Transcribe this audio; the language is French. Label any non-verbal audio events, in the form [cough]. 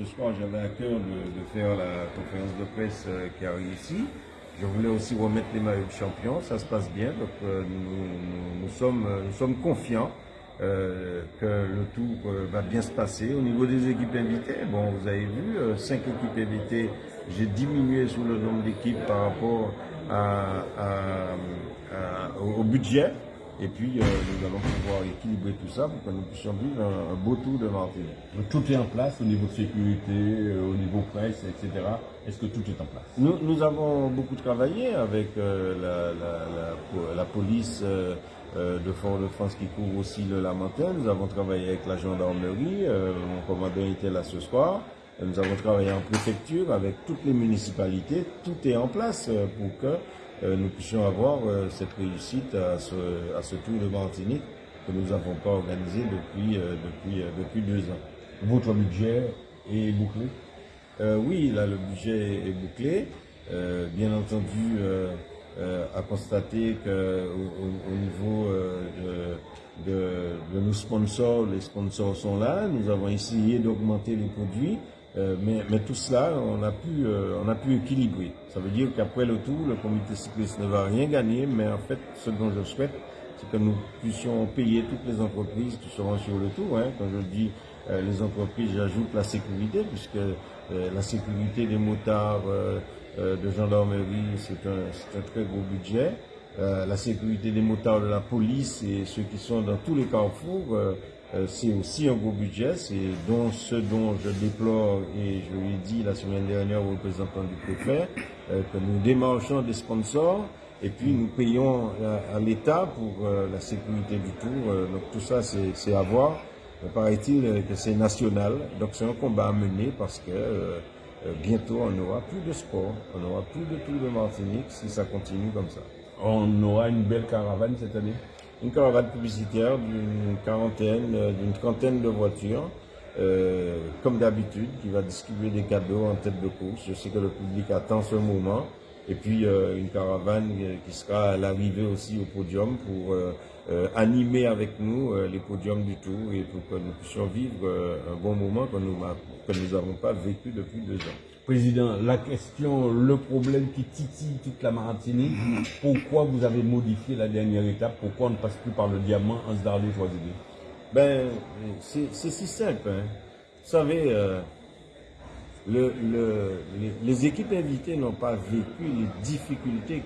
Ce soir, j'avais à cœur de, faire la conférence de presse euh, qui a réussi. Je voulais aussi remettre les maillots de champion, ça se passe bien, donc euh, nous, sommes, nous sommes confiants euh, que le tour va bien se passer. Au niveau des équipes invitées, bon, vous avez vu, cinq équipes invitées, j'ai diminué sous le nombre d'équipes par rapport au budget. Et puis, euh, nous allons pouvoir équilibrer tout ça pour que nous puissions vivre un, beau tour de Martinique. Donc, tout est en place au niveau de sécurité, euh, au niveau presse, etc. Est-ce que tout est en place? Nous, nous, avons beaucoup travaillé avec euh, la, la, la, police de Fort-de-France qui couvre aussi le Lamentin. Nous avons travaillé avec la gendarmerie. mon commandant était là ce soir. Nous avons travaillé en préfecture avec toutes les municipalités. Tout est en place pour que euh, nous puissions avoir euh, cette réussite à ce, Tour de Martinique que nous n'avons pas organisé depuis, euh, deux ans. Votre budget est bouclé? Oui, là le budget est bouclé. bien entendu, à constater qu'au au, niveau de, nos sponsors, les sponsors sont là. Nous avons essayé d'augmenter les produits. Euh, mais, mais, tout cela, on a, pu, euh, on a pu équilibrer. Ça veut dire qu'après le tour, le comité cycliste ne va rien gagner, mais en fait, ce dont je souhaite, c'est que nous puissions payer toutes les entreprises qui seront sur le tour. Hein. Quand je dis euh, les entreprises, j'ajoute la sécurité, puisque la sécurité des motards de gendarmerie, c'est un, un, très gros budget. la sécurité des motards de la police et ceux qui sont dans tous les carrefours, euh, c'est aussi un gros budget, c'est donc ce dont je déplore, et je l'ai dit la semaine dernière au représentant du préfet, euh, que nous démarchons des sponsors et puis nous payons à, l'État pour euh, la sécurité du tour. donc tout ça, c'est à voir. Paraît-il que c'est national, donc c'est un combat à mener parce que bientôt on n'aura plus de sport, on n'aura plus de Tour de Martinique si ça continue comme ça. On aura une belle caravane cette année? Une caravane publicitaire d'une quarantaine, euh, d'une trentaine de voitures, euh, comme d'habitude, qui va distribuer des cadeaux en tête de course. Je sais que le public attend ce moment. Et puis euh, une caravane qui sera à l'arrivée aussi au podium pour animer avec nous les podiums du tour et pour que nous puissions vivre un bon moment que nous que nous n'avons pas vécu depuis deux ans. Président, la question, le problème qui titille toute la Martinique, [laughs] pourquoi vous avez modifié la dernière étape? Pourquoi on ne passe plus par le diamant en se choisie Ben, c'est si simple. Hein. Vous savez, le, les, équipes invitées n'ont pas vécu les difficultés